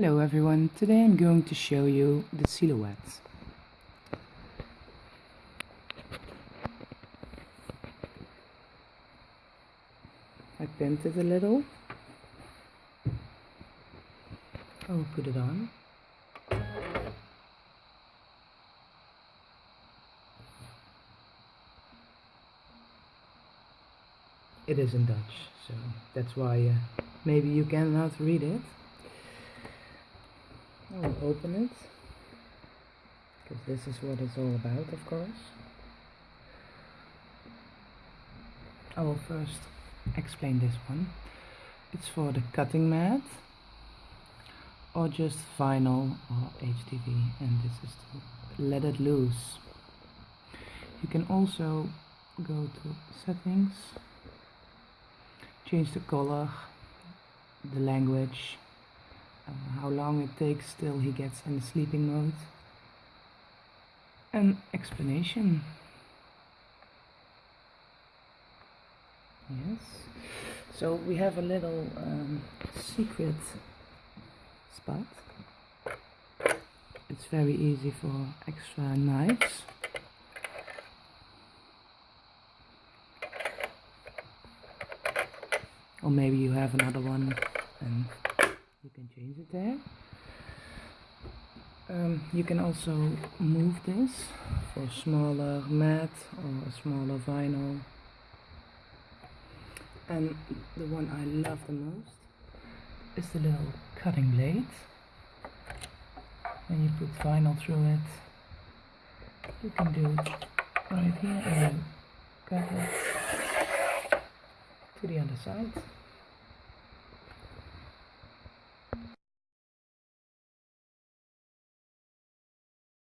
Hello everyone, today I'm going to show you the silhouettes. I pinned it a little. I'll put it on. It is in Dutch, so that's why uh, maybe you cannot read it. I will open it because this is what it's all about, of course. I will first explain this one. It's for the cutting mat or just vinyl or HTV and this is to let it loose. You can also go to settings, change the color, the language, uh, how long it takes till he gets in the sleeping mode. An explanation. Yes. So we have a little um, secret spot. It's very easy for extra knives. Or maybe you have another one and you can change it there. Um, you can also move this for smaller mat or a smaller vinyl. And the one I love the most is the little cutting blade. And you put vinyl through it you can do it right here and cut it to the other side